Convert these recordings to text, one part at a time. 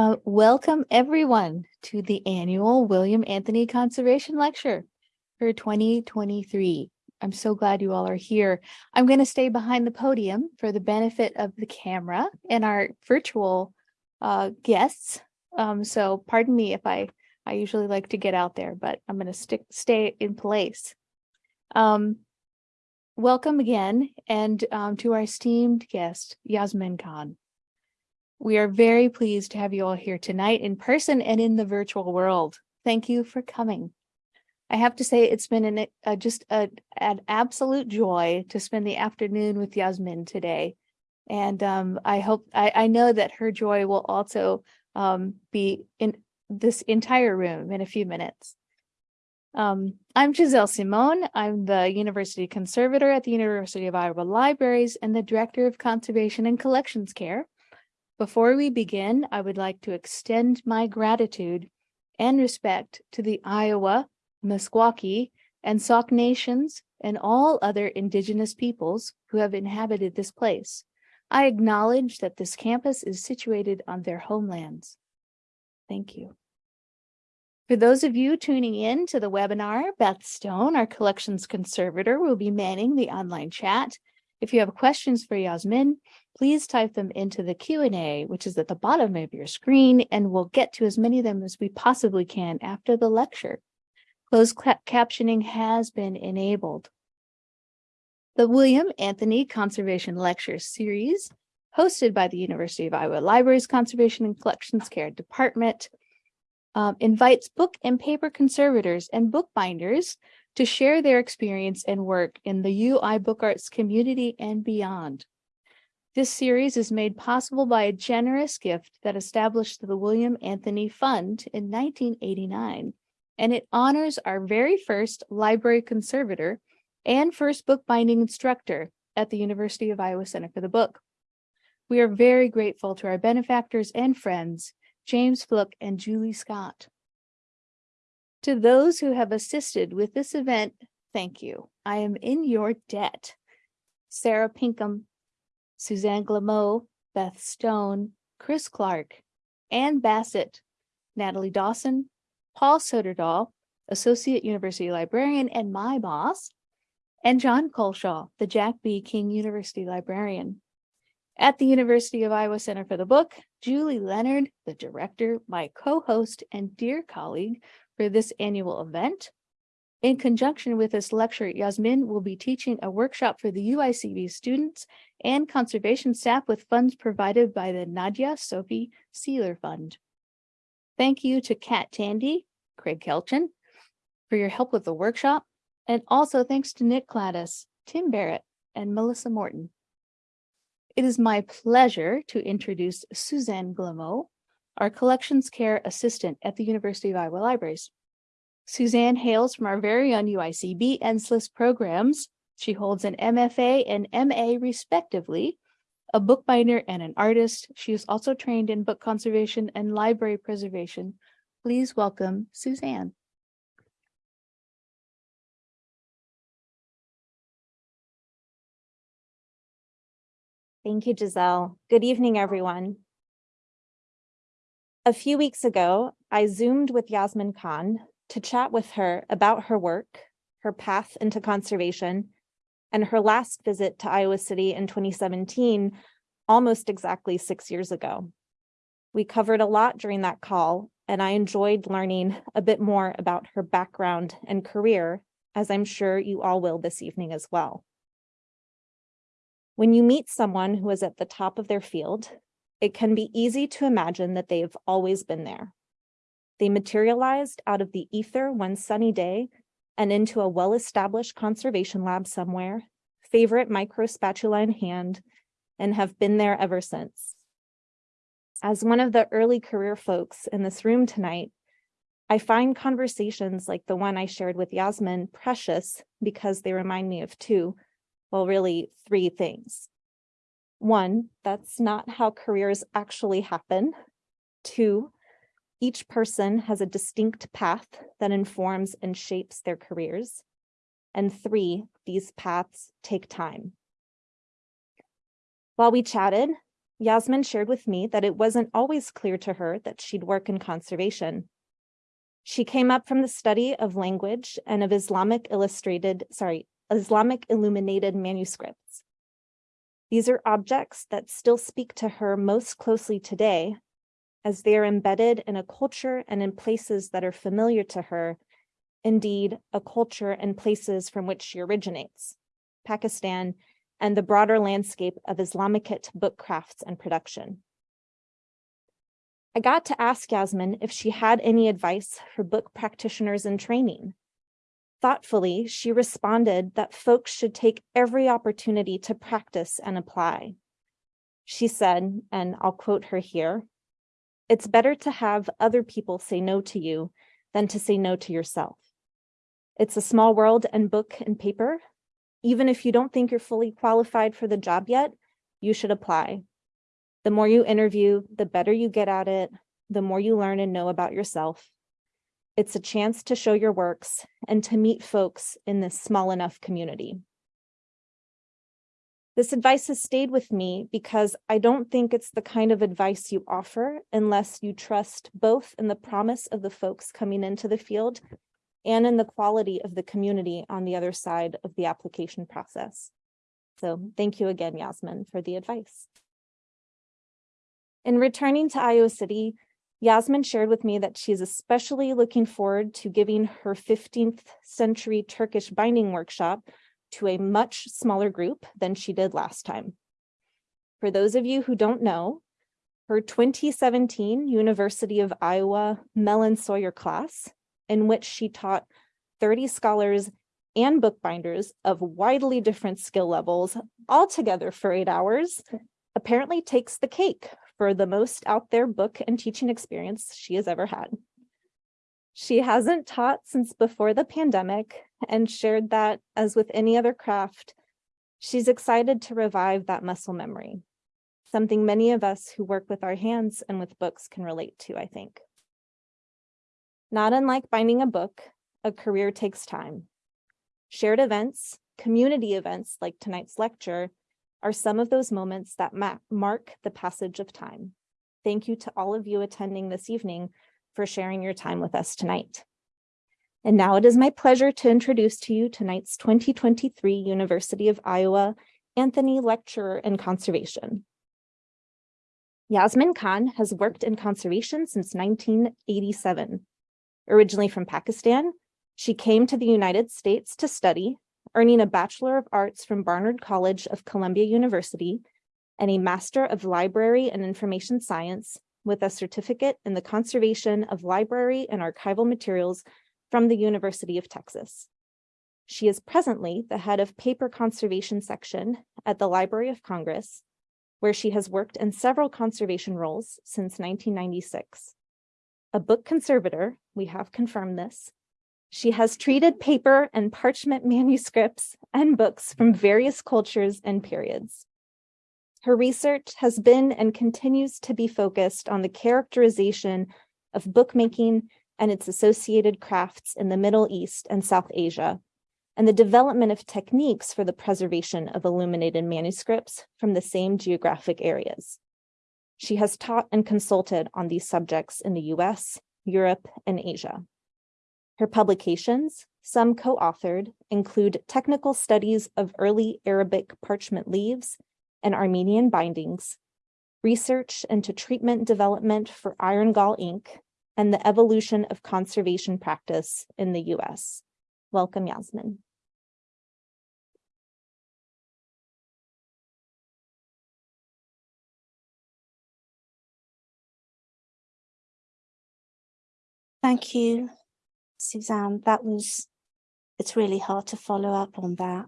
Uh, welcome everyone to the annual William Anthony Conservation Lecture for 2023. I'm so glad you all are here. I'm going to stay behind the podium for the benefit of the camera and our virtual uh, guests. Um, so pardon me if I, I usually like to get out there, but I'm going to stick stay in place. Um, welcome again and um, to our esteemed guest, Yasmin Khan. We are very pleased to have you all here tonight in person and in the virtual world. Thank you for coming. I have to say it's been an, just a, an absolute joy to spend the afternoon with Yasmin today. And um, I hope, I, I know that her joy will also um, be in this entire room in a few minutes. Um, I'm Giselle Simone. I'm the University Conservator at the University of Iowa Libraries and the Director of Conservation and Collections Care. Before we begin, I would like to extend my gratitude and respect to the Iowa, Meskwaki, and Sauk nations and all other indigenous peoples who have inhabited this place. I acknowledge that this campus is situated on their homelands. Thank you. For those of you tuning in to the webinar, Beth Stone, our collections conservator, will be manning the online chat. If you have questions for Yasmin, please type them into the Q&A, which is at the bottom of your screen, and we'll get to as many of them as we possibly can after the lecture. Closed captioning has been enabled. The William Anthony Conservation Lecture Series, hosted by the University of Iowa Libraries Conservation and Collections Care Department, um, invites book and paper conservators and bookbinders to share their experience and work in the UI Book Arts community and beyond. This series is made possible by a generous gift that established the William Anthony Fund in 1989 and it honors our very first library conservator and first bookbinding instructor at the University of Iowa Center for the Book. We are very grateful to our benefactors and friends, James Fluke and Julie Scott. To those who have assisted with this event, thank you. I am in your debt. Sarah Pinkham, Suzanne Glamoe, Beth Stone, Chris Clark, Ann Bassett, Natalie Dawson, Paul Soderdahl, Associate University Librarian and my boss, and John Culshaw, the Jack B. King University Librarian. At the University of Iowa Center for the Book, Julie Leonard, the director, my co-host and dear colleague for this annual event. In conjunction with this lecture, Yasmin will be teaching a workshop for the UICB students and conservation staff with funds provided by the Nadia Sophie Seeler Fund. Thank you to Kat Tandy, Craig Kelchin, for your help with the workshop. And also thanks to Nick Gladys, Tim Barrett, and Melissa Morton. It is my pleasure to introduce Suzanne Glamoe, our collections care assistant at the University of Iowa Libraries. Suzanne hails from our very own UICB and programs. She holds an MFA and MA respectively, a bookbinder and an artist. She is also trained in book conservation and library preservation Please welcome Suzanne. Thank you, Giselle. Good evening, everyone. A few weeks ago, I Zoomed with Yasmin Khan to chat with her about her work, her path into conservation, and her last visit to Iowa City in 2017, almost exactly six years ago. We covered a lot during that call, and I enjoyed learning a bit more about her background and career, as I'm sure you all will this evening as well. When you meet someone who is at the top of their field, it can be easy to imagine that they've always been there. They materialized out of the ether one sunny day and into a well-established conservation lab somewhere, favorite microspatula in hand, and have been there ever since. As one of the early career folks in this room tonight, I find conversations like the one I shared with Yasmin precious because they remind me of two, well, really three things. One, that's not how careers actually happen. Two, each person has a distinct path that informs and shapes their careers. And three, these paths take time. While we chatted, Yasmin shared with me that it wasn't always clear to her that she'd work in conservation. She came up from the study of language and of Islamic illustrated, sorry, Islamic illuminated manuscripts. These are objects that still speak to her most closely today, as they are embedded in a culture and in places that are familiar to her, indeed, a culture and places from which she originates, Pakistan, and the broader landscape of Islamicate book crafts and production. I got to ask Yasmin if she had any advice for book practitioners in training. Thoughtfully, she responded that folks should take every opportunity to practice and apply. She said, and I'll quote her here, it's better to have other people say no to you than to say no to yourself. It's a small world and book and paper. Even if you don't think you're fully qualified for the job yet, you should apply. The more you interview, the better you get at it, the more you learn and know about yourself. It's a chance to show your works and to meet folks in this small enough community. This advice has stayed with me because I don't think it's the kind of advice you offer unless you trust both in the promise of the folks coming into the field and in the quality of the community on the other side of the application process. So thank you again, Yasmin, for the advice. In returning to Iowa City, Yasmin shared with me that she's especially looking forward to giving her 15th century Turkish binding workshop to a much smaller group than she did last time. For those of you who don't know, her 2017 University of Iowa Mellon Sawyer class, in which she taught 30 scholars and bookbinders of widely different skill levels all together for eight hours, apparently takes the cake for the most out there book and teaching experience she has ever had. She hasn't taught since before the pandemic and shared that, as with any other craft, she's excited to revive that muscle memory, something many of us who work with our hands and with books can relate to, I think. Not unlike binding a book, a career takes time. Shared events, community events like tonight's lecture, are some of those moments that mark the passage of time. Thank you to all of you attending this evening for sharing your time with us tonight. And now it is my pleasure to introduce to you tonight's 2023 University of Iowa Anthony Lecturer in Conservation. Yasmin Khan has worked in conservation since 1987. Originally from Pakistan, she came to the United States to study, earning a Bachelor of Arts from Barnard College of Columbia University and a Master of Library and Information Science with a certificate in the conservation of library and archival materials from the University of Texas. She is presently the head of paper conservation section at the Library of Congress, where she has worked in several conservation roles since 1996. A book conservator, we have confirmed this. She has treated paper and parchment manuscripts and books from various cultures and periods. Her research has been and continues to be focused on the characterization of bookmaking and its associated crafts in the Middle East and South Asia, and the development of techniques for the preservation of illuminated manuscripts from the same geographic areas. She has taught and consulted on these subjects in the US, Europe, and Asia. Her publications, some co-authored, include technical studies of early Arabic parchment leaves and Armenian bindings, research into treatment development for iron gall ink, and the evolution of conservation practice in the US. Welcome, Yasmin. Thank you, Suzanne. That was, it's really hard to follow up on that.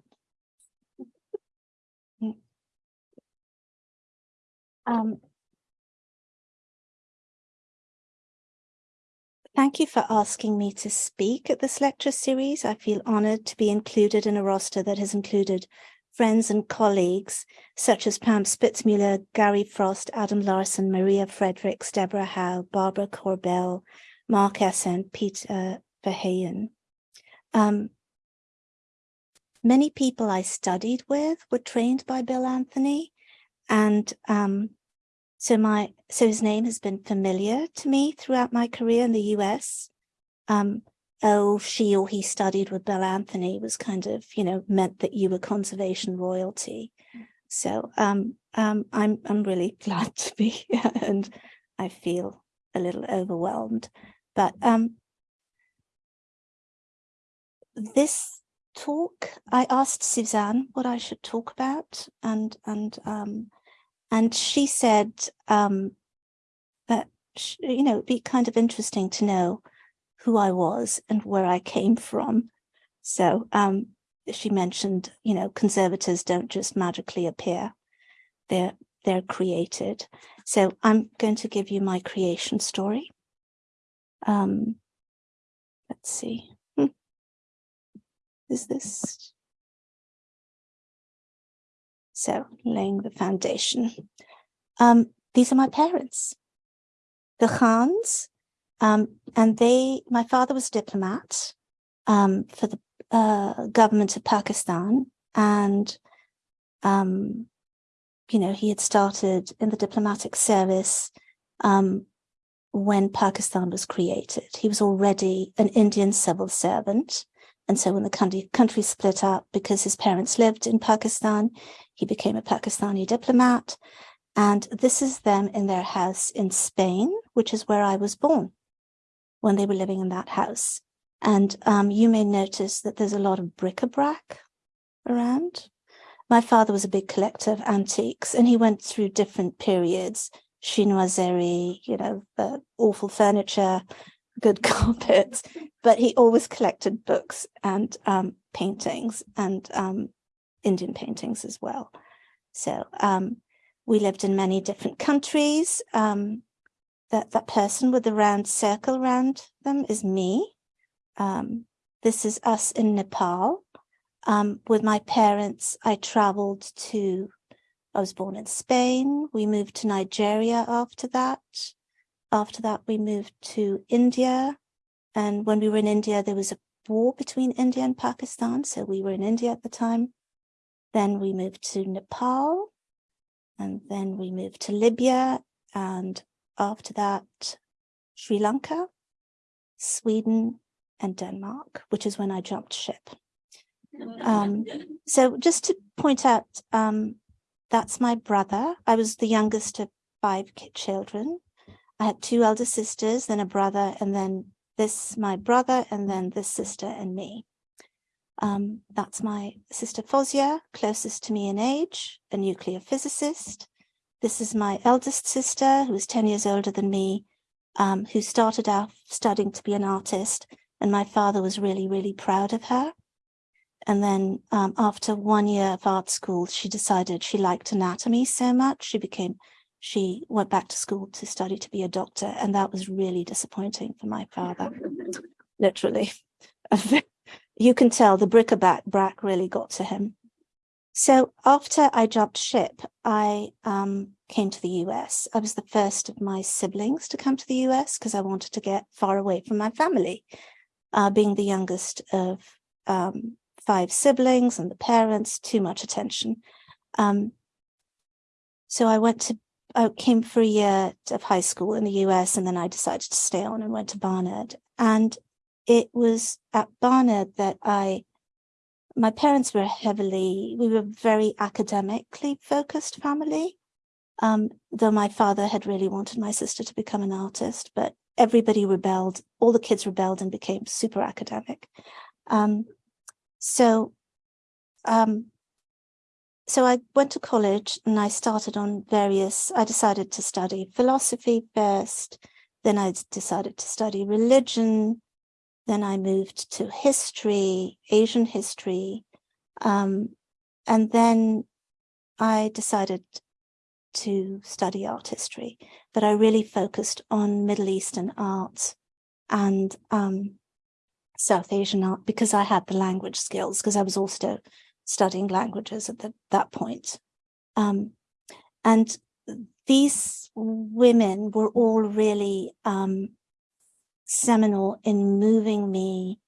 Um, Thank you for asking me to speak at this lecture series. I feel honored to be included in a roster that has included friends and colleagues such as Pam Spitzmueller, Gary Frost, Adam Larson, Maria Fredericks, Deborah Howe, Barbara Corbell, Mark Esser, Peter Verheyen. Um, many people I studied with were trained by Bill Anthony and um, so my so his name has been familiar to me throughout my career in the US. Um, oh, she or he studied with Bill Anthony was kind of, you know, meant that you were conservation royalty. So um, um, I'm I'm really glad to be here and I feel a little overwhelmed. But um, this talk, I asked Suzanne what I should talk about, and and um, and she said um, that sh- you know it'd be kind of interesting to know who I was and where I came from. So um, she mentioned, you know, conservators don't just magically appear; they're they're created. So I'm going to give you my creation story. Um, let's see. Is this? So laying the foundation. Um, these are my parents, the Khans, um, and they, my father was a diplomat um, for the uh, government of Pakistan, and um, you know, he had started in the diplomatic service um, when Pakistan was created. He was already an Indian civil servant. And so when the country, country split up because his parents lived in Pakistan, he became a Pakistani diplomat. And this is them in their house in Spain, which is where I was born when they were living in that house. And um, you may notice that there's a lot of bric-a-brac around. My father was a big collector of antiques and he went through different periods, chinoiserie, you know, uh, awful furniture, good carpets, but he always collected books and um, paintings and um, Indian paintings as well. So um, we lived in many different countries. Um, that, that person with the round circle around them is me. Um, this is us in Nepal. Um, with my parents, I traveled to, I was born in Spain. We moved to Nigeria after that. After that, we moved to India. And when we were in India, there was a war between India and Pakistan. So we were in India at the time. Then we moved to Nepal. And then we moved to Libya. And after that, Sri Lanka, Sweden, and Denmark, which is when I jumped ship. Um, so just to point out, um, that's my brother. I was the youngest of five children. I had two elder sisters, then a brother, and then this, my brother, and then this sister and me. Um, that's my sister Fozia, closest to me in age, a nuclear physicist. This is my eldest sister, who is 10 years older than me, um, who started out studying to be an artist, and my father was really, really proud of her. And then um, after one year of art school, she decided she liked anatomy so much. She became, she went back to school to study to be a doctor. And that was really disappointing for my father, literally. you can tell the bric-a-brac brac really got to him. So after I jumped ship, I um, came to the US. I was the first of my siblings to come to the US because I wanted to get far away from my family, uh, being the youngest of um, five siblings and the parents, too much attention. Um, so I went to, I came for a year of high school in the US and then I decided to stay on and went to Barnard. And it was at Barnard that I, my parents were heavily, we were very academically focused family. Um, though my father had really wanted my sister to become an artist, but everybody rebelled, all the kids rebelled and became super academic. Um, so, um, so I went to college and I started on various, I decided to study philosophy first, then I decided to study religion, then I moved to history, Asian history, um, and then I decided to study art history, but I really focused on Middle Eastern art and um, South Asian art because I had the language skills because I was also studying languages at the, that point. Um, and these women were all really um, seminal in moving me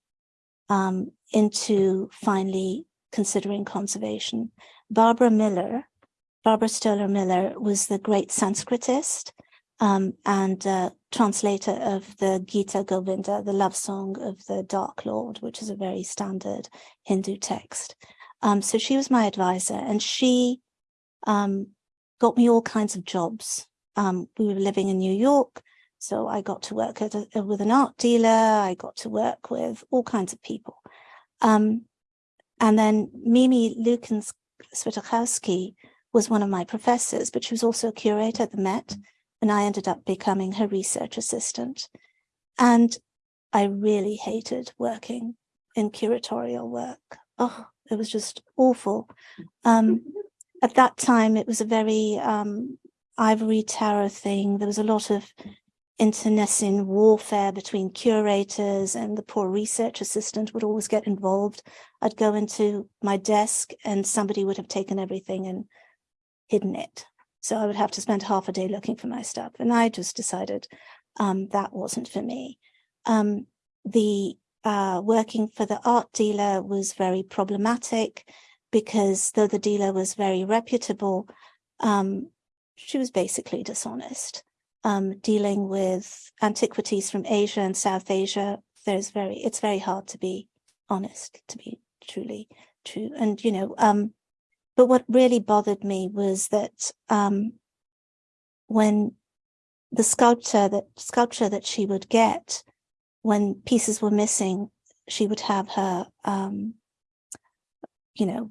um, into finally considering conservation. Barbara Miller Barbara Stoler Miller was the great Sanskritist um, and uh, translator of the Gita Govinda, the love song of the Dark Lord, which is a very standard Hindu text. Um, so she was my advisor and she um, got me all kinds of jobs. Um, we were living in New York, so I got to work at a, with an art dealer. I got to work with all kinds of people. Um, and then Mimi Lukens Swietochowski was one of my professors, but she was also a curator at the Met, and I ended up becoming her research assistant. And I really hated working in curatorial work. Oh, it was just awful. Um, at that time, it was a very um, ivory tower thing. There was a lot of internecine warfare between curators and the poor research assistant would always get involved. I'd go into my desk and somebody would have taken everything and hidden it. So I would have to spend half a day looking for my stuff. And I just decided um, that wasn't for me. Um, the uh, working for the art dealer was very problematic because though the dealer was very reputable, um, she was basically dishonest. Um, dealing with antiquities from Asia and South Asia, there's very, it's very hard to be honest, to be truly true. And, you know, um, but what really bothered me was that um, when the sculpture that sculpture that she would get when pieces were missing, she would have her, um, you know,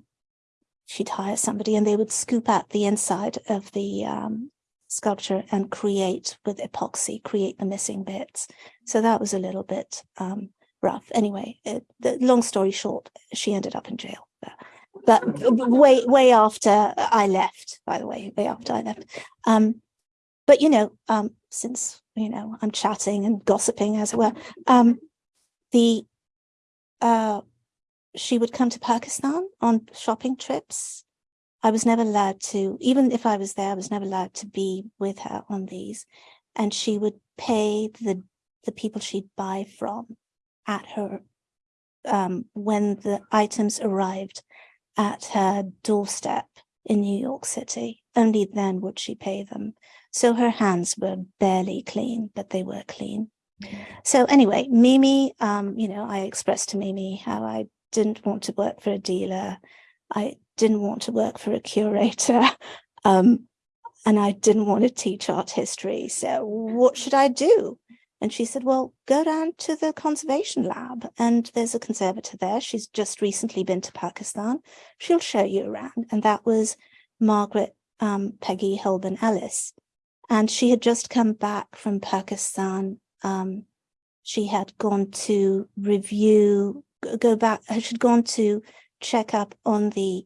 she'd hire somebody and they would scoop out the inside of the um, sculpture and create with epoxy, create the missing bits. So that was a little bit um, rough. Anyway, it, the long story short, she ended up in jail. But way, way after I left, by the way, way after I left. Um, but, you know, um, since, you know, I'm chatting and gossiping as it were, um, the, uh, she would come to Pakistan on shopping trips. I was never allowed to, even if I was there, I was never allowed to be with her on these. And she would pay the, the people she'd buy from at her um, when the items arrived at her doorstep in New York City. Only then would she pay them. So her hands were barely clean, but they were clean. So anyway, Mimi, um, you know, I expressed to Mimi how I didn't want to work for a dealer. I didn't want to work for a curator. Um, and I didn't want to teach art history. So what should I do? And she said, well, go down to the conservation lab and there's a conservator there. She's just recently been to Pakistan. She'll show you around. And that was Margaret um, Peggy Holben Ellis. And she had just come back from Pakistan. Um, she had gone to review, go back, she'd gone to check up on the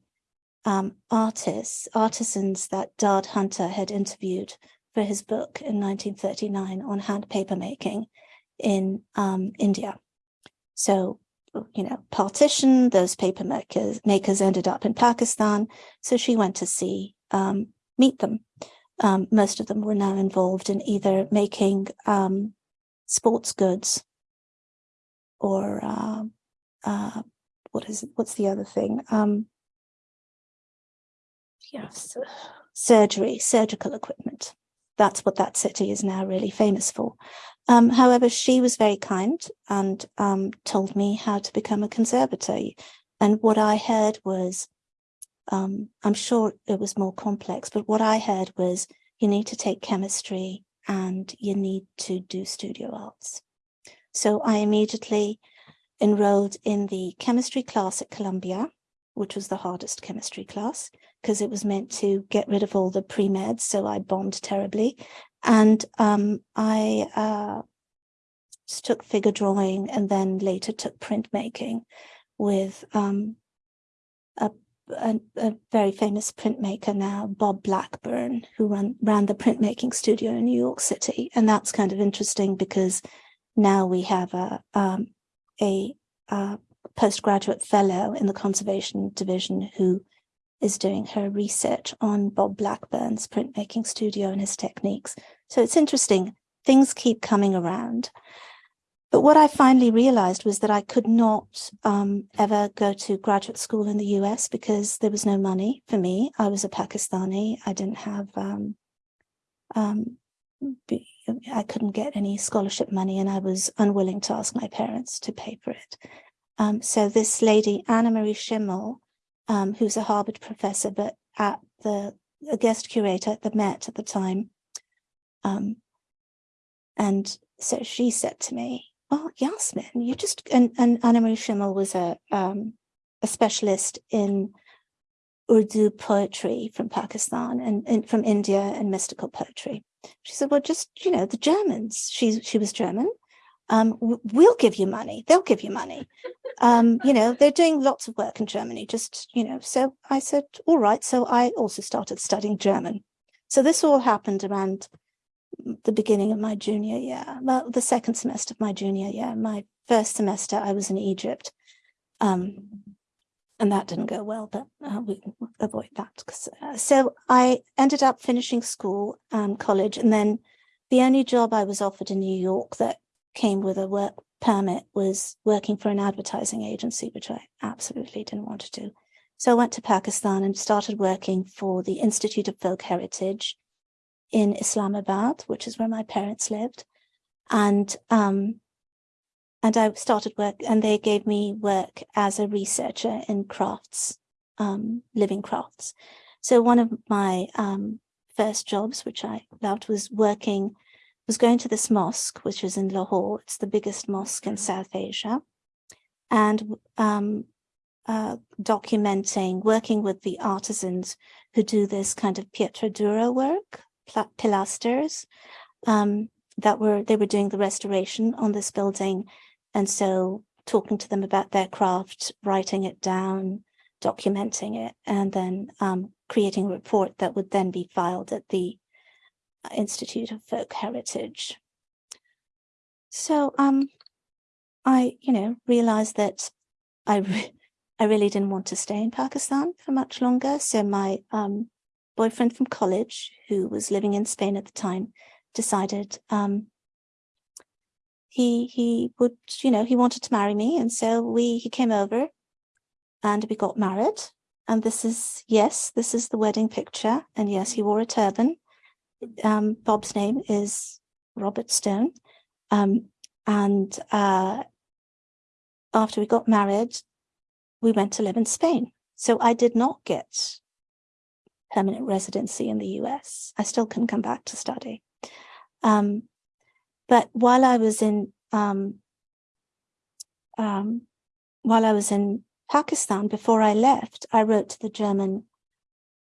um, artists, artisans that Dard Hunter had interviewed for his book in 1939 on hand paper making in um, India. So, you know, partition, those paper makers, makers ended up in Pakistan. So she went to see, um, meet them. Um, most of them were now involved in either making um, sports goods or uh, uh, what is it? What's the other thing? Um, yes, surgery, surgical equipment that's what that city is now really famous for. Um, however, she was very kind and um, told me how to become a conservator. And what I heard was, um, I'm sure it was more complex, but what I heard was you need to take chemistry and you need to do studio arts. So I immediately enrolled in the chemistry class at Columbia, which was the hardest chemistry class because it was meant to get rid of all the pre-meds. So I bombed terribly. And um, I uh, took figure drawing and then later took printmaking with um, a, a, a, very famous printmaker now, Bob Blackburn, who run, ran the printmaking studio in New York City. And that's kind of interesting because now we have a, um, a, a postgraduate fellow in the conservation division who is doing her research on Bob Blackburn's printmaking studio and his techniques. So it's interesting, things keep coming around. But what I finally realized was that I could not um, ever go to graduate school in the US because there was no money for me. I was a Pakistani. I didn't have, um, um, I couldn't get any scholarship money and I was unwilling to ask my parents to pay for it. Um, so this lady, Annemarie Schimmel, um, who's a Harvard professor, but at the a guest curator at the Met at the time. Um, and so she said to me, "Well, Yasmin, you just and and Annemarie Schimmel was a um, a specialist in Urdu poetry from Pakistan and, and from India and mystical poetry. She said, "Well, just you know, the Germans. She she was German. Um, we'll give you money. They'll give you money. Um, you know, they're doing lots of work in Germany. Just you know." So I said, "All right." So I also started studying German. So this all happened around the beginning of my junior year, well, the second semester of my junior year. My first semester, I was in Egypt. Um, and that didn't go well, but uh, we avoid that. uh, so I ended up finishing school, um, college, and then the only job I was offered in New York that came with a work permit was working for an advertising agency, which I absolutely didn't want to do. So I went to Pakistan and started working for the Institute of Folk Heritage in Islamabad, which is where my parents lived. And um, and I started work, and they gave me work as a researcher in crafts, um, living crafts. So one of my um, first jobs, which I loved, was working, was going to this mosque, which is in Lahore. It's the biggest mosque in South Asia, and um, uh, documenting, working with the artisans who do this kind of pietra dura work, pilasters. Um, that were they were doing the restoration on this building and so talking to them about their craft, writing it down, documenting it, and then um, creating a report that would then be filed at the Institute of Folk Heritage. So um, I, you know, realized that I, re- I really didn't want to stay in Pakistan for much longer. So my um, boyfriend from college, who was living in Spain at the time, decided um, he he would you know he wanted to marry me. And so we he came over and we got married. And this is yes this is the wedding picture. And yes he wore a turban. Um bob's name is robert stone. Um and uh after we got married we went to live in spain. So i did not get permanent residency in the us i still couldn't come back to study um but while I was in um, um, while I was in Pakistan, before I left, I wrote to the German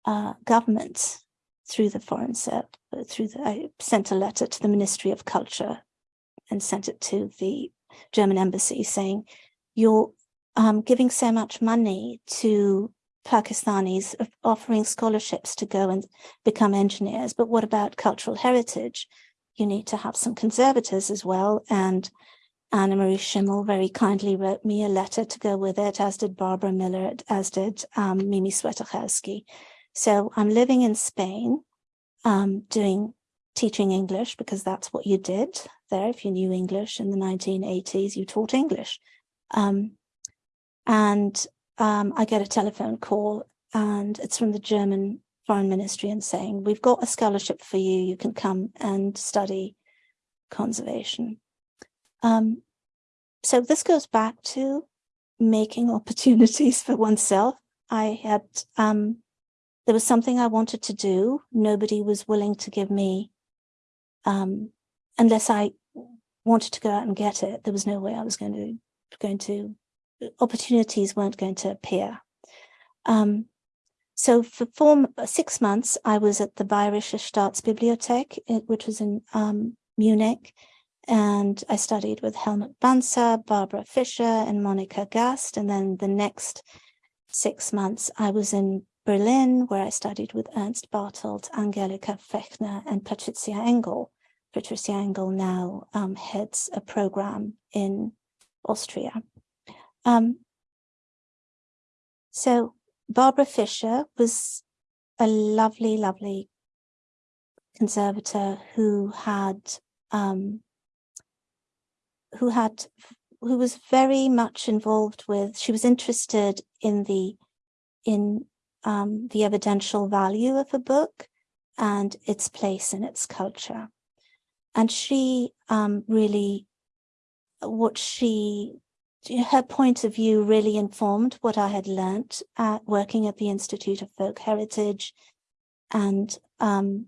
uh, government through the foreign service. Through the, I sent a letter to the Ministry of Culture and sent it to the German embassy saying, "You're um, giving so much money to Pakistanis, offering scholarships to go and become engineers, but what about cultural heritage?" you need to have some conservators as well. And Annemarie Schimmel very kindly wrote me a letter to go with it, as did Barbara Miller, as did um, Mimi Swietochowski. So I'm living in Spain, um, doing teaching English because that's what you did there. If you knew English in the 1980s, you taught English. Um, and um, I get a telephone call, and it's from the German foreign ministry and saying, we've got a scholarship for you, you can come and study conservation. Um, so this goes back to making opportunities for oneself. I had, um, there was something I wanted to do. Nobody was willing to give me, um, unless I wanted to go out and get it. There was no way I was going to, going to, opportunities weren't going to appear. Um, so for four, six months, I was at the Bayerische Staatsbibliothek, which was in um, Munich. And I studied with Helmut Banzer, Barbara Fischer, and Monika Gast. And then the next six months, I was in Berlin, where I studied with Ernst Bartelt, Angelika Fechner, and Patricia Engel. Patricia Engel now um, heads a program in Austria. Um, so Barbara Fisher was a lovely, lovely conservator who had um, who had who was very much involved with she was interested in the in um, the evidential value of a book and its place in its culture. And she um, really what she her point of view really informed what I had learnt at working at the Institute of Folk Heritage and um,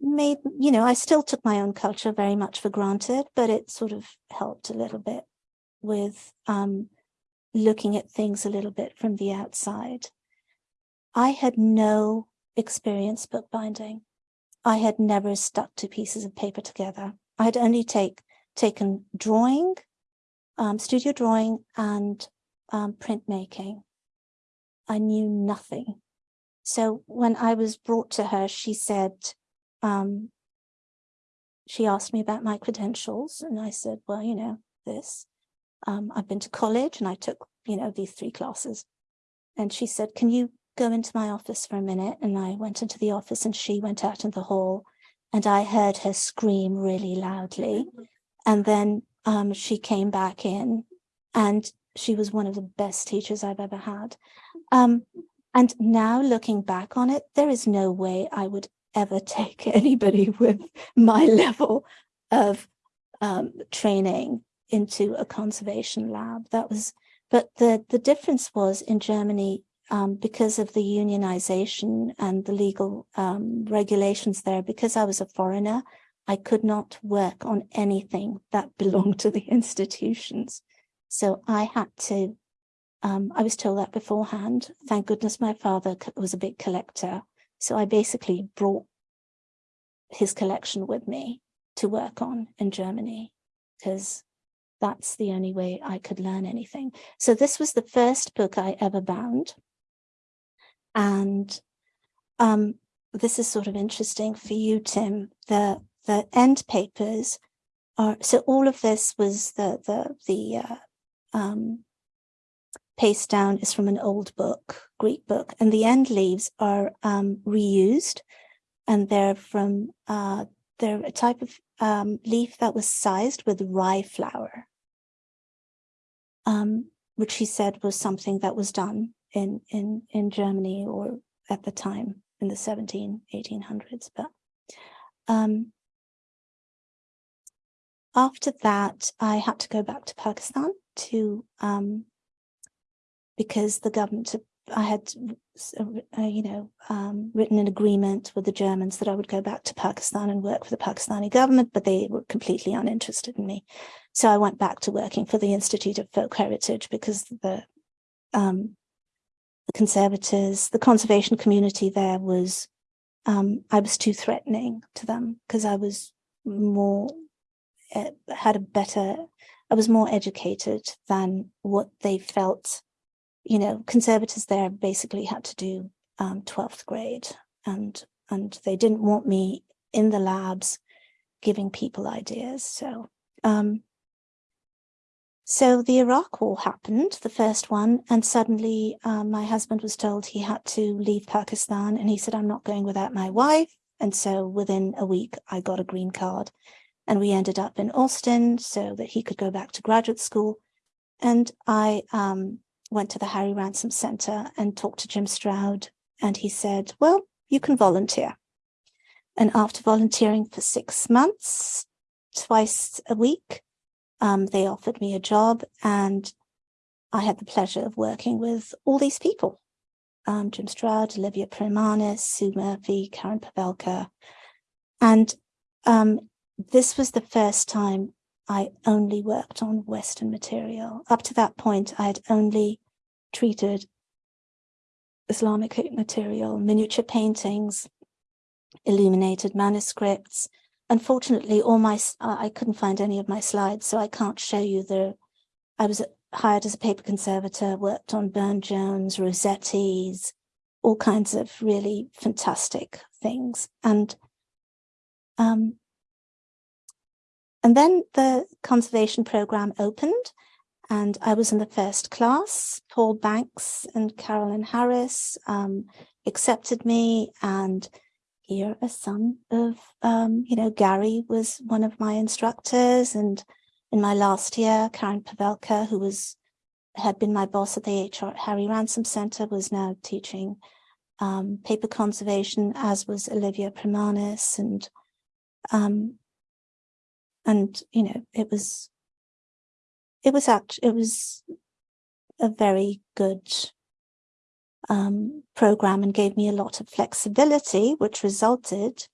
made, you know, I still took my own culture very much for granted, but it sort of helped a little bit with um, looking at things a little bit from the outside. I had no experience bookbinding. I had never stuck two pieces of paper together. I had only take taken drawing um, studio drawing and um, printmaking. I knew nothing. So when I was brought to her, she said, um, she asked me about my credentials and I said, well, you know, this, um, I've been to college and I took, you know, these three classes. And she said, can you go into my office for a minute? And I went into the office and she went out in the hall and I heard her scream really loudly. And then um, she came back in and she was one of the best teachers I've ever had. Um, and now looking back on it, there is no way I would ever take anybody with my level of um, training into a conservation lab. That was, but the, the difference was in Germany, um, because of the unionization and the legal um, regulations there, because I was a foreigner, I could not work on anything that belonged to the institutions. So I had to, um, I was told that beforehand. Thank goodness my father was a big collector. So I basically brought his collection with me to work on in Germany because that's the only way I could learn anything. So this was the first book I ever bound. And um, this is sort of interesting for you, Tim. The the end papers are, so all of this was the, the, the uh, um, paste down is from an old book, Greek book, and the end leaves are um, reused and they're from, uh, they're a type of um, leaf that was sized with rye flour, um, which he said was something that was done in, in, in Germany or at the time in the 17, 1800s. But um, after that, I had to go back to Pakistan to, um, because the government, I had, uh, you know, um, written an agreement with the Germans that I would go back to Pakistan and work for the Pakistani government, but they were completely uninterested in me. So I went back to working for the Institute of Folk Heritage because the, um, the conservators, the conservation community there was, um, I was too threatening to them because I was more had a better, I was more educated than what they felt, you know, conservators there basically had to do um, 12th grade and, and they didn't want me in the labs giving people ideas. So, um, so the Iraq war happened, the first one, and suddenly um, my husband was told he had to leave Pakistan and he said, I'm not going without my wife. And so within a week, I got a green card and we ended up in Austin so that he could go back to graduate school. And I um, went to the Harry Ransom Center and talked to Jim Stroud and he said, well, you can volunteer. And after volunteering for six months, twice a week, um, they offered me a job and I had the pleasure of working with all these people. Um, Jim Stroud, Olivia Primanis, Sue Murphy, Karen Pavelka. And um, this was the first time I only worked on Western material. Up to that point, I had only treated Islamic material, miniature paintings, illuminated manuscripts. Unfortunately, all my I couldn't find any of my slides, so I can't show you the. I was hired as a paper conservator, worked on Burne-Jones, Rossetti's, all kinds of really fantastic things. And um, and then the conservation program opened and I was in the first class. Paul Banks and Carolyn Harris um, accepted me and here a son of, um, you know, Gary was one of my instructors and in my last year, Karen Pavelka, who was had been my boss at the HR Harry Ransom Center, was now teaching um, paper conservation, as was Olivia Primanis, and um, and you know it was it was act it was a very good um, program and gave me a lot of flexibility, which resulted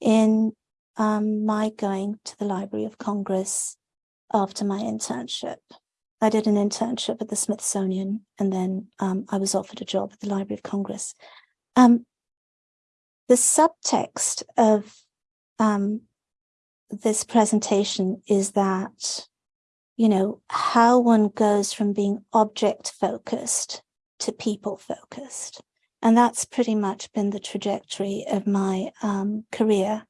in um, my going to the Library of Congress after my internship. I did an internship at the Smithsonian and then um, I was offered a job at the Library of Congress. Um, the subtext of um, this presentation is that, you know, how one goes from being object focused to people focused. And that's pretty much been the trajectory of my um, career.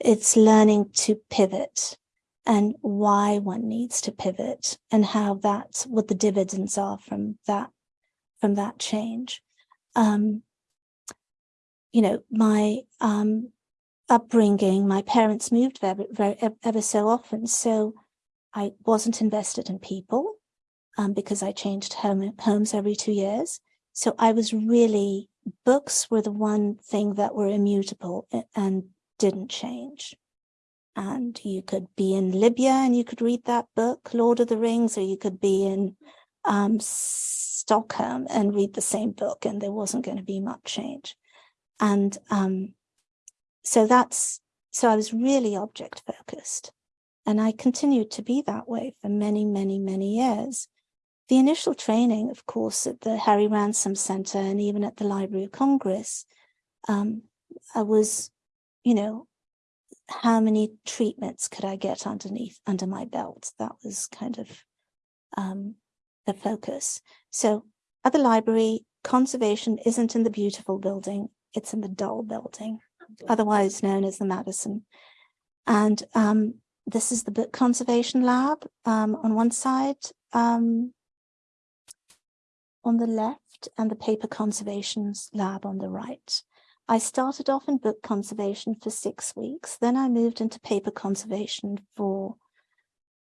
It's learning to pivot and why one needs to pivot and how that's what the dividends are from that from that change. Um, you know, my um, upbringing, my parents moved very, very, ever so often. So I wasn't invested in people um, because I changed home, homes every two years. So I was really, books were the one thing that were immutable and didn't change. And you could be in Libya and you could read that book, Lord of the Rings, or you could be in um, Stockholm and read the same book and there wasn't going to be much change. And um, so that's, so I was really object focused. And I continued to be that way for many, many, many years. The initial training, of course, at the Harry Ransom Center and even at the Library of Congress, um, I was, you know, how many treatments could I get underneath, under my belt? That was kind of um, the focus. So at the library, conservation isn't in the beautiful building, it's in the dull building, otherwise known as the Madison. And um, this is the book conservation lab um, on one side, um, on the left, and the paper conservations lab on the right. I started off in book conservation for six weeks. Then I moved into paper conservation for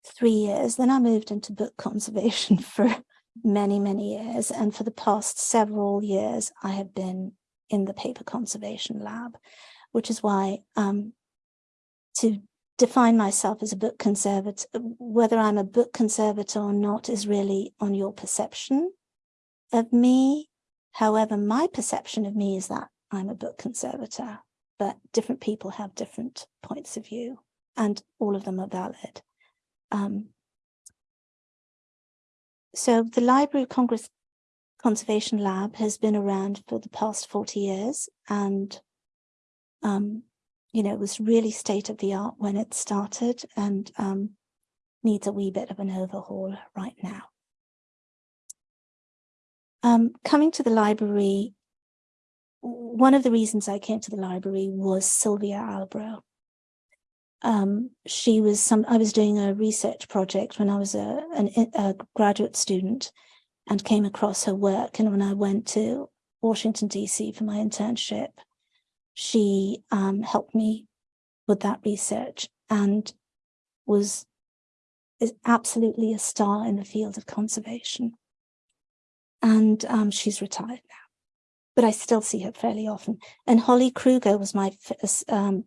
three years. Then I moved into book conservation for many, many years. And for the past several years, I have been in the paper conservation lab, which is why um, to define myself as a book conservator, whether I'm a book conservator or not is really on your perception of me. However, my perception of me is that I'm a book conservator, but different people have different points of view and all of them are valid. Um, so the Library of Congress Conservation Lab has been around for the past 40 years and, um, you know, it was really state of the art when it started and um, needs a wee bit of an overhaul right now. Um, coming to the library, one of the reasons I came to the library was Sylvia Albro. Um, she was some, I was doing a research project when I was a, an, a graduate student and came across her work. And when I went to Washington, DC for my internship, she um, helped me with that research and was is absolutely a star in the field of conservation. And um, she's retired now but I still see her fairly often. And Holly Krueger was my um,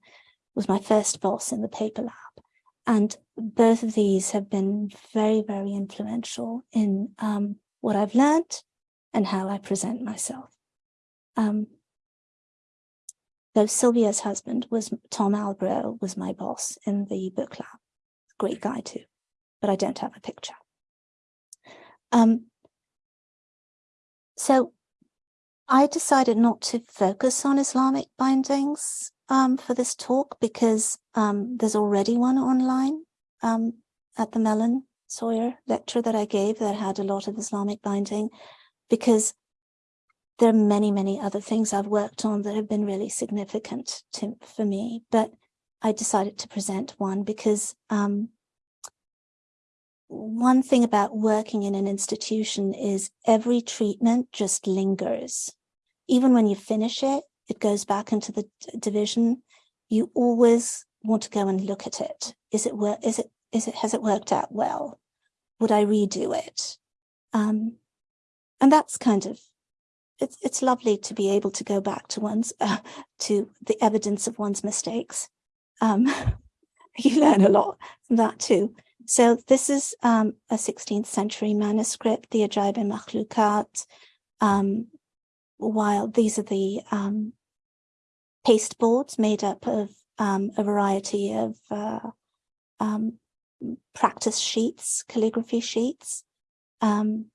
was my first boss in the paper lab. And both of these have been very, very influential in um, what I've learned and how I present myself. Though Sylvia's husband was Tom Albro was my boss in the book lab. Great guy too, but I don't have a picture. Um, so I decided not to focus on Islamic bindings um, for this talk because um, there's already one online um, at the Mellon Sawyer lecture that I gave that had a lot of Islamic binding because there are many, many other things I've worked on that have been really significant to, for me. But I decided to present one because um, one thing about working in an institution is every treatment just lingers. Even when you finish it, it goes back into the division. You always want to go and look at it. Is it where is it is it, has it worked out well? Would I redo it? Um, and that's kind of, it's, it's lovely to be able to go back to one's, uh, to the evidence of one's mistakes. Um, you learn a lot from that too. So this is um, a 16th century manuscript, the Ajaib Makhlukat. Um, while these are the um, paste boards made up of um, a variety of uh, um, practice sheets, calligraphy sheets, um,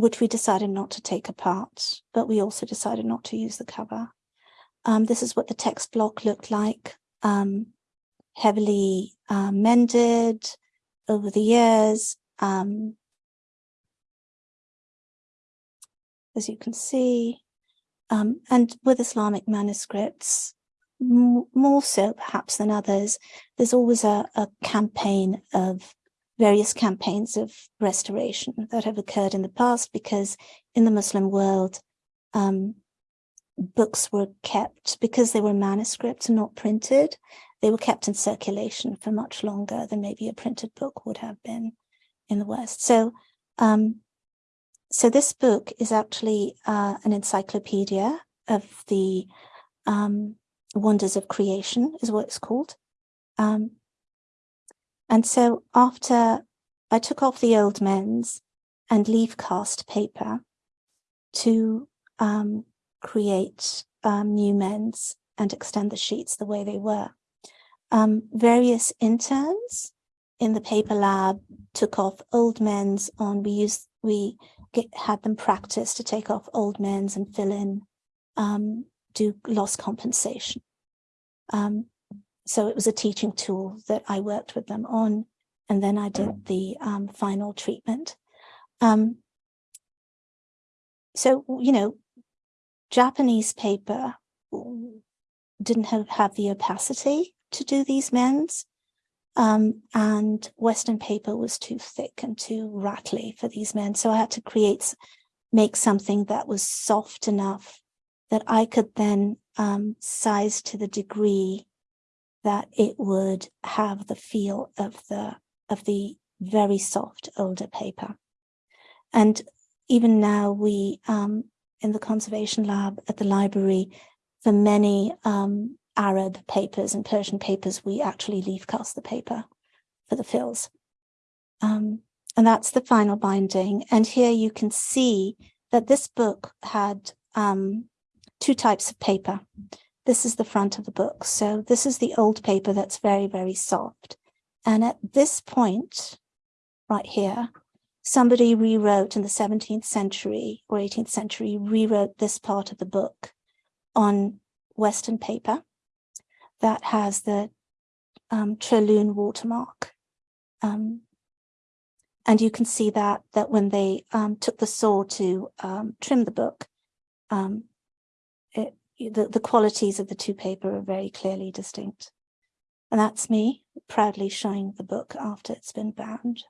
which we decided not to take apart, but we also decided not to use the cover. Um, this is what the text block looked like, um, heavily uh, mended over the years. Um, as you can see, um, and with Islamic manuscripts, more so perhaps than others, there's always a, a campaign of various campaigns of restoration that have occurred in the past because in the Muslim world, um, books were kept because they were manuscripts and not printed. They were kept in circulation for much longer than maybe a printed book would have been in the West. So, um, so this book is actually uh, an encyclopedia of the um, Wonders of Creation is what it's called. Um, and so after I took off the old mends and leaf cast paper to um, create um, new mends and extend the sheets the way they were. Um, various interns in the paper lab took off old mends on, we used, we get, had them practice to take off old mends and fill in um, do loss compensation. So it was a teaching tool that I worked with them on, and then I did the um, final treatment. Um, so, you know, Japanese paper didn't have, have the opacity to do these mends, um, and Western paper was too thick and too rattly for these men. So I had to create, make something that was soft enough that I could then um, size to the degree that it would have the feel of the of the very soft older paper. And even now we um, in the conservation lab at the library, for many um, Arab papers and Persian papers, we actually leaf cast the paper for the fills. Um, and that's the final binding. And here you can see that this book had um, two types of paper. This is the front of the book. So this is the old paper that's very, very soft. And at this point, right here, somebody rewrote in the 17th century or 18th century, rewrote this part of the book on Western paper that has the um, watermark. Um, and you can see that that when they um, took the saw to um, trim the book, um, it, the, the qualities of the two paper are very clearly distinct. And that's me proudly showing the book after it's been bound.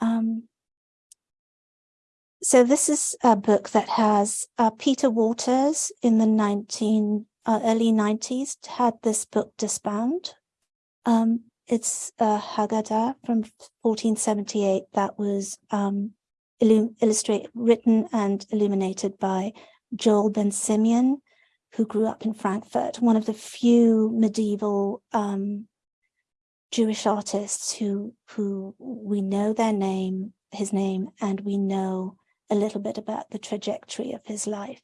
Um, so this is a book that has uh, Peter Waters in the 19, uh, early 90s had this book disbound. Um, it's a Haggadah from 1478 that was um, illustrated, written and illuminated by Joel Ben Simeon, who grew up in Frankfurt, one of the few medieval um, Jewish artists who who we know their name, his name, and we know a little bit about the trajectory of his life.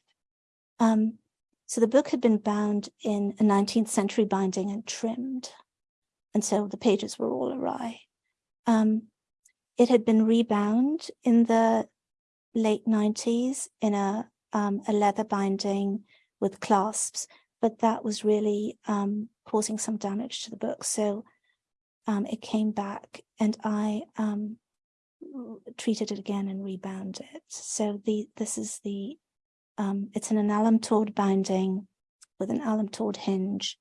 Um, so the book had been bound in a 19th century binding and trimmed. And so the pages were all awry. Um, it had been rebound in the late 90s in a, um, a leather binding with clasps, but that was really um, causing some damage to the book. So um, it came back and I um, treated it again and rebound it. So the this is the, um, it's an alum tawed binding with an alum tawed hinge.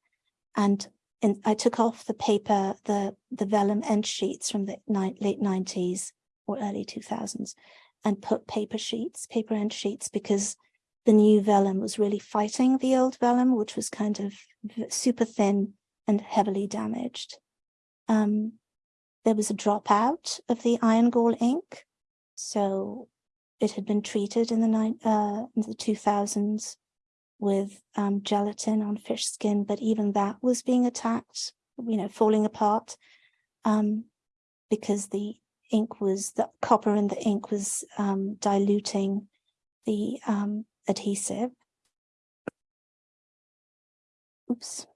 And in, I took off the paper, the, the vellum end sheets from the late 90s or early 2000s and put paper sheets, paper end sheets, because the new vellum was really fighting the old vellum, which was kind of super thin and heavily damaged. Um, there was a dropout of the iron gall ink. So it had been treated in the uh, in the two thousands with um, gelatin on fish skin, but even that was being attacked, you know, falling apart um, because the ink was, the copper in the ink was um, diluting the um, adhesive. Oops,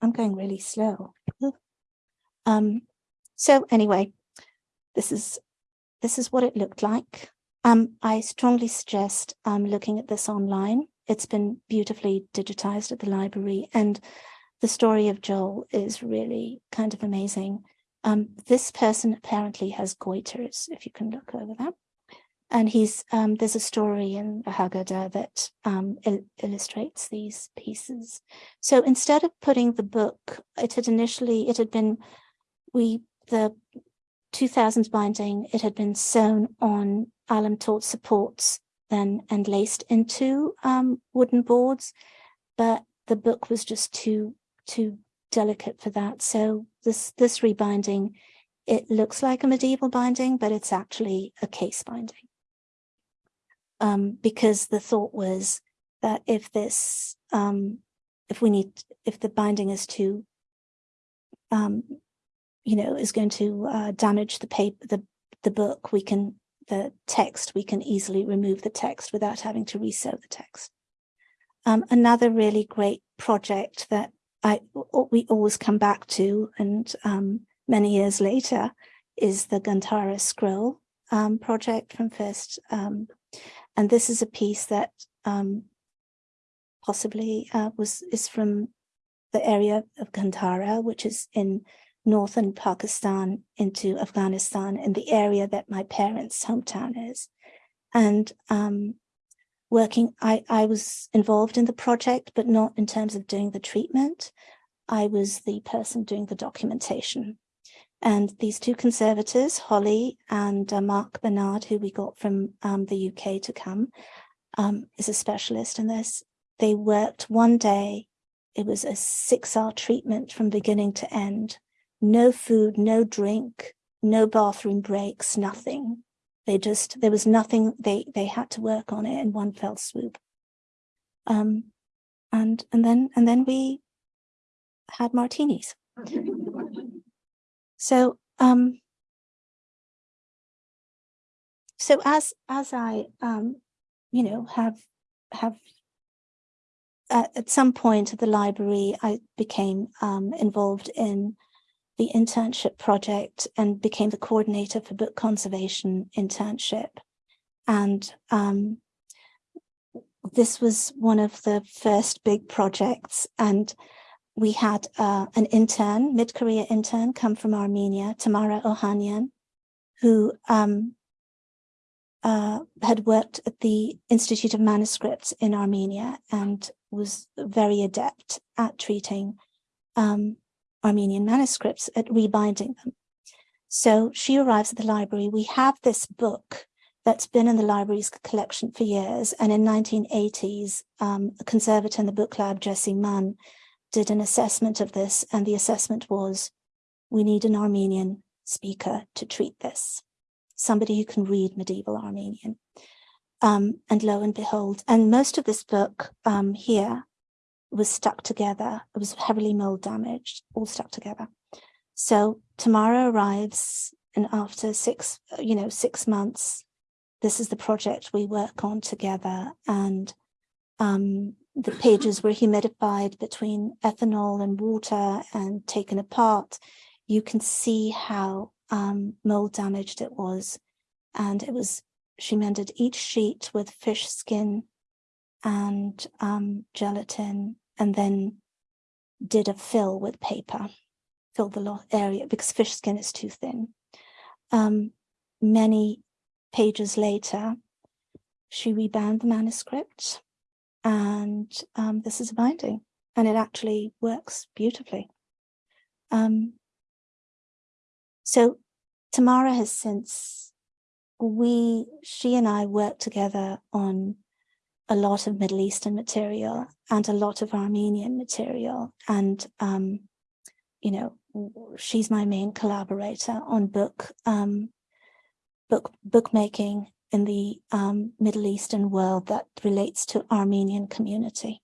I'm going really slow. Um, so anyway, this is this is what it looked like. Um, I strongly suggest um, looking at this online. It's been beautifully digitized at the library and the story of Joel is really kind of amazing. Um, this person apparently has goiters, if you can look over that. And he's um, there's a story in the Haggadah that um, il illustrates these pieces. So instead of putting the book, it had initially, it had been, we, the 2000s binding, it had been sewn on alum tawed supports then and laced into um, wooden boards, but the book was just too, too delicate for that. So this, this rebinding, it looks like a medieval binding, but it's actually a case binding um, because the thought was that if this, um, if we need, if the binding is too, um, you know, is going to uh, damage the paper, the, the book, we can, the text, we can easily remove the text without having to resew the text. Um, another really great project that I what we always come back to, and um, many years later, is the Gandhara scroll um, project from First um, and this is a piece that um, possibly uh, was is from the area of Gandhara, which is in northern Pakistan into Afghanistan, in the area that my parents' hometown is. And um, working, I, I was involved in the project, but not in terms of doing the treatment. I was the person doing the documentation. And these two conservators, Holly and uh, Mark Barnard, who we got from um, the UK to come, um, is a specialist in this. They worked one day. It was a six hour treatment from beginning to end. No food, no drink, no bathroom breaks, nothing. They just, there was nothing, they, they had to work on it in one fell swoop. Um, and, and then, and then we had martinis. So, um, so as as I, um, you know, have have uh, at some point at the library, I became um, involved in the internship project and became the coordinator for book conservation internship. And um, this was one of the first big projects. And we had uh, an intern, mid-career intern, come from Armenia, Tamara Ohanian, who um, uh, had worked at the Institute of Manuscripts in Armenia and was very adept at treating um, Armenian manuscripts, at rebinding them. So she arrives at the library. We have this book that's been in the library's collection for years. And in 1980s, um, a conservator in the book lab, Jesse Mann, did an assessment of this and the assessment was, we need an Armenian speaker to treat this, somebody who can read medieval Armenian. Um, and lo and behold, and most of this book um, here was stuck together. It was heavily mold damaged, all stuck together. So Tamara arrives and after six, you know, six months, this is the project we work on together. And um, the pages were humidified between ethanol and water and taken apart, you can see how um, mold damaged it was. And it was, she mended each sheet with fish skin and um, gelatin and then did a fill with paper, fill the area because fish skin is too thin. Um, many pages later, she rebound the manuscript and um, this is a binding and it actually works beautifully. Um, so Tamara has since, we, she and I worked together on a lot of Middle Eastern material and a lot of Armenian material. And, um, you know, she's my main collaborator on book um, book bookmaking in the um, Middle Eastern world that relates to Armenian community.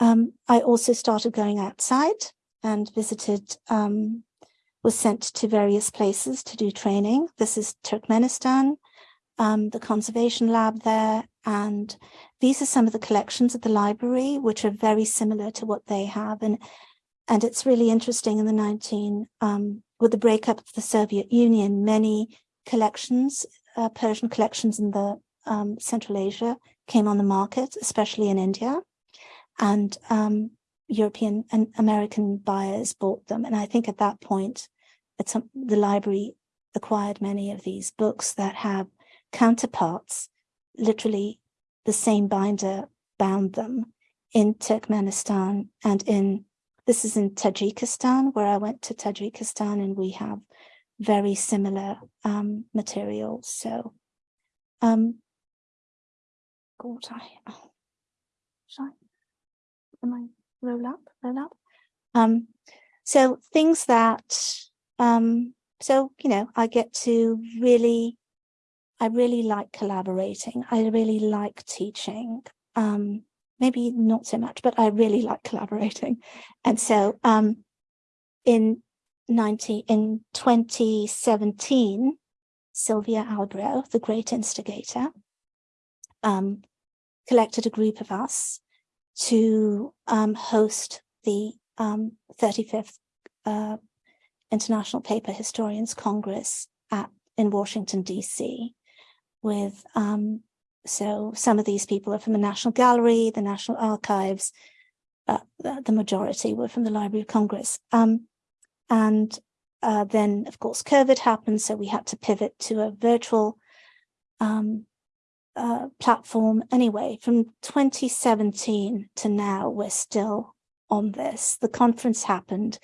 Um, I also started going outside and visited, um, was sent to various places to do training. This is Turkmenistan, um, the conservation lab there, and these are some of the collections at the library, which are very similar to what they have. And, and it's really interesting in the 19, um, with the breakup of the Soviet Union, many collections, uh, Persian collections in the um, Central Asia came on the market, especially in India. And um, European and American buyers bought them. And I think at that point, at some, the library acquired many of these books that have counterparts, literally the same binder bound them in Turkmenistan and in, this is in Tajikistan, where I went to Tajikistan and we have very similar um, materials. So, um, God, I, oh, should I, am I roll up, roll up? Um, so things that, um, so, you know, I get to really, I really like collaborating. I really like teaching. Um, maybe not so much, but I really like collaborating. And so, um, in 90 in 2017 sylvia albro the great instigator um, collected a group of us to um, host the um, 35th uh, international paper historians congress at in washington dc with um, so some of these people are from the national gallery the national archives uh, the, majority were from the library of congress um, and uh, then, of course, COVID happened, so we had to pivot to a virtual um, uh, platform. Anyway, from 2017 to now, we're still on this. The conference happened,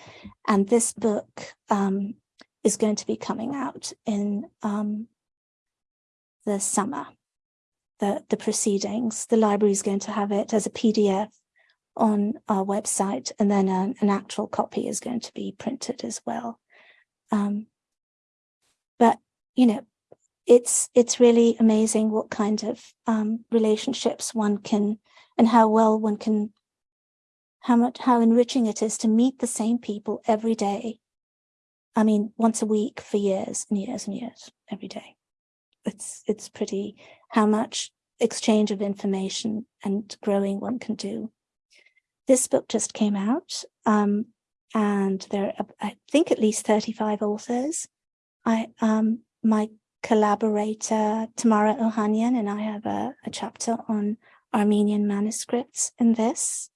and this book um, is going to be coming out in um, the summer. The, the proceedings, the library is going to have it as a PDF on our website, and then an, actual copy is going to be printed as well. Um, but you know, it's it's really amazing what kind of um, relationships one can, and how well one can, how much how enriching it is to meet the same people every day. I mean, once a week for years and years and years, every day. It's it's pretty how much exchange of information and growing one can do this book just came out, um, and there are, I think, at least 35 authors. I, um, my collaborator, Tamara Ohanian, and I have a, a chapter on Armenian manuscripts in this.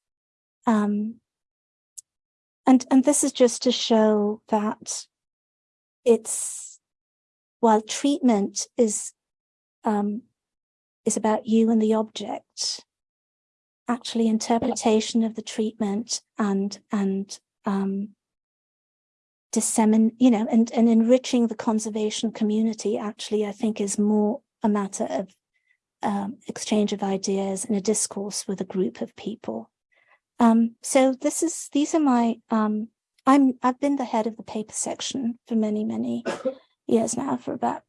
Um, and, and this is just to show that it's, while treatment is, um, is about you and the object, actually interpretation of the treatment and and um, dissemin you know and and enriching the conservation community actually I think is more a matter of um, exchange of ideas and a discourse with a group of people. Um, so this is these are my um, I'm I've been the head of the paper section for many many years now for about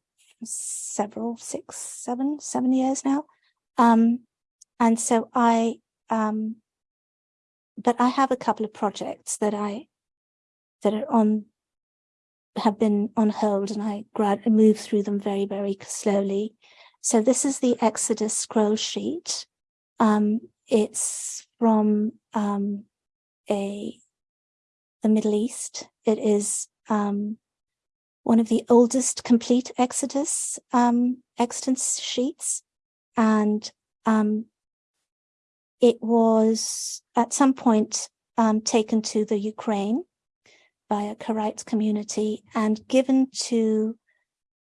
several six seven seven years now um, and so I um, but I have a couple of projects that I that are on have been on hold and I grad move through them very, very slowly. So this is the Exodus scroll sheet. Um, it's from um, a the Middle East. It is um, one of the oldest complete Exodus um, Exodus sheets, and um, it was at some point um, taken to the Ukraine by a Karaite community and given to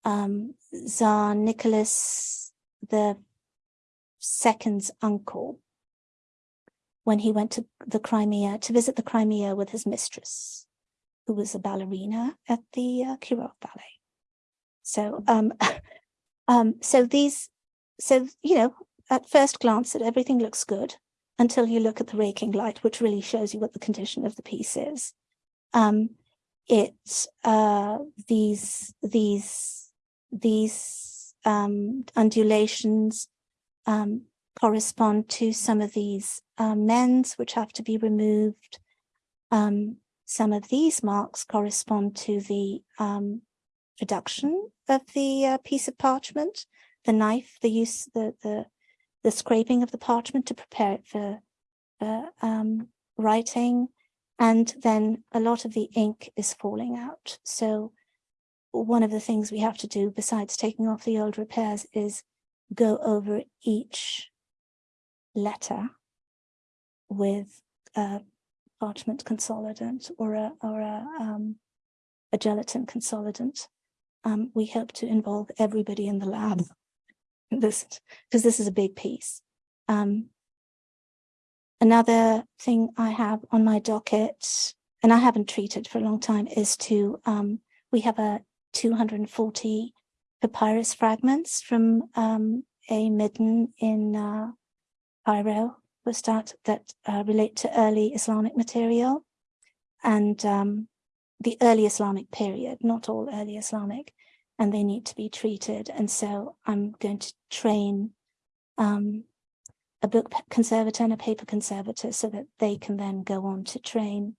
um, Tsar Nicholas the second's uncle when he went to the Crimea to visit the Crimea with his mistress, who was a ballerina at the uh, Kirov Ballet. So, um, um, so these, so you know, at first glance, that everything looks good until you look at the raking light, which really shows you what the condition of the piece is. Um, it, uh, these, these, these, um, undulations, um, correspond to some of these, um, mends which have to be removed. Um, some of these marks correspond to the, um, production of the uh, piece of parchment, the knife, the use, the, the, the scraping of the parchment to prepare it for, for um, writing. And then a lot of the ink is falling out. So one of the things we have to do besides taking off the old repairs is go over each letter with a parchment consolidant or a, or a, um, a gelatin consolidant. Um, we hope to involve everybody in the lab. This because this is a big piece. Um, another thing I have on my docket, and I haven't treated for a long time, is to um, we have a 240 papyrus fragments from um, a midden in uh, Cairo, start that uh, relate to early Islamic material. And um, the early Islamic period, not all early Islamic, and they need to be treated. And so I'm going to train um, a book conservator and a paper conservator so that they can then go on to train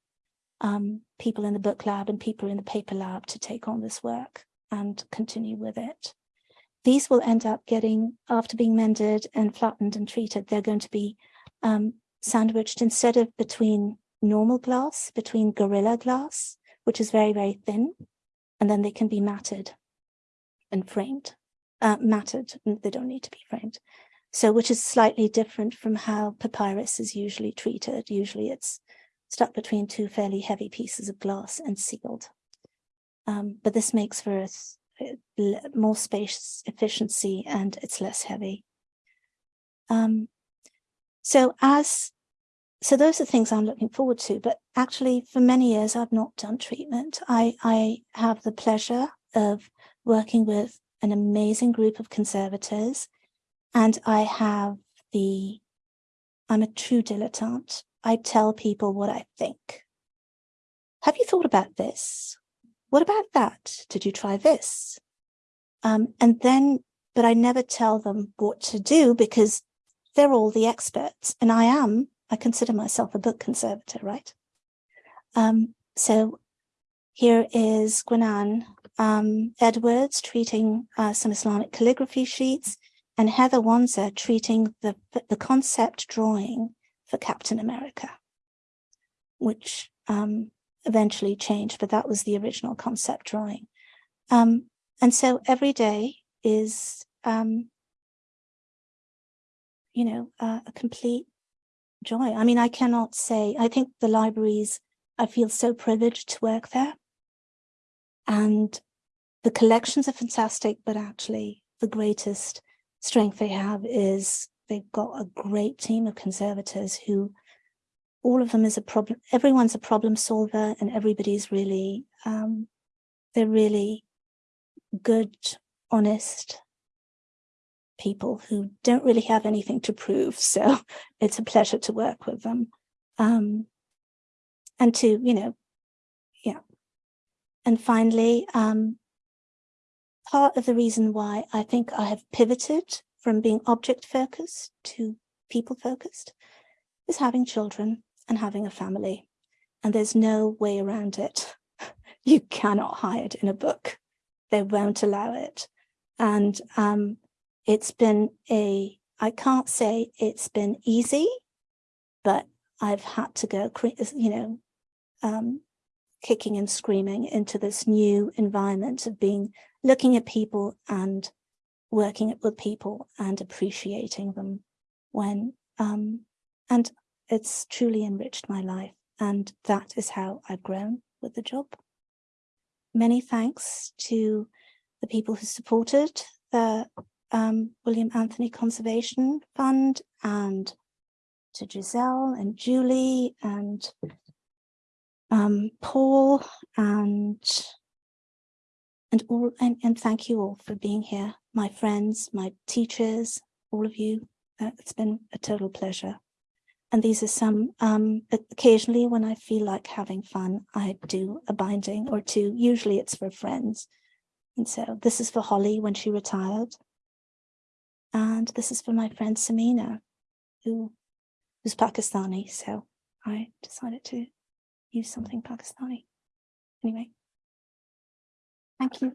um, people in the book lab and people in the paper lab to take on this work and continue with it. These will end up getting, after being mended and flattened and treated, they're going to be um, sandwiched instead of between normal glass, between Gorilla Glass, which is very, very thin, and then they can be matted and framed, uh, matted, they don't need to be framed. So which is slightly different from how papyrus is usually treated. Usually it's stuck between two fairly heavy pieces of glass and sealed. Um, but this makes for a more space efficiency and it's less heavy. Um, so as so those are things I'm looking forward to, but actually for many years I've not done treatment. I, I have the pleasure of working with an amazing group of conservators and I have the, I'm a true dilettante. I tell people what I think. Have you thought about this? What about that? Did you try this? Um, and then, but I never tell them what to do because they're all the experts and I am I consider myself a book conservator, right? Um, so here is Gwenan um, Edwards treating uh, some Islamic calligraphy sheets and Heather Wanser treating the, the concept drawing for Captain America, which um, eventually changed, but that was the original concept drawing. Um, and so every day is, um, you know, uh, a complete joy. I mean, I cannot say, I think the libraries, I feel so privileged to work there. And the collections are fantastic, but actually the greatest strength they have is they've got a great team of conservators who all of them is a problem. Everyone's a problem solver and everybody's really, um, they're really good, honest, people who don't really have anything to prove. So it's a pleasure to work with them. Um, and to, you know, yeah. And finally, um, part of the reason why I think I have pivoted from being object focused to people focused is having children and having a family. And there's no way around it. You cannot hide in a book. They won't allow it. And um, it's been a, I can't say it's been easy, but I've had to go, you know, um, kicking and screaming into this new environment of being, looking at people and working with people and appreciating them when, um, and it's truly enriched my life. And that is how I've grown with the job. Many thanks to the people who supported the um, William Anthony Conservation Fund and to Giselle and Julie and um, Paul and and all and, and thank you all for being here, my friends, my teachers, all of you. Uh, it's been a total pleasure. And these are some, um, occasionally when I feel like having fun, I do a binding or two. Usually it's for friends. And so this is for Holly when she retired. And this is for my friend Samina, who who's Pakistani. So I decided to use something Pakistani. Anyway. Thank you.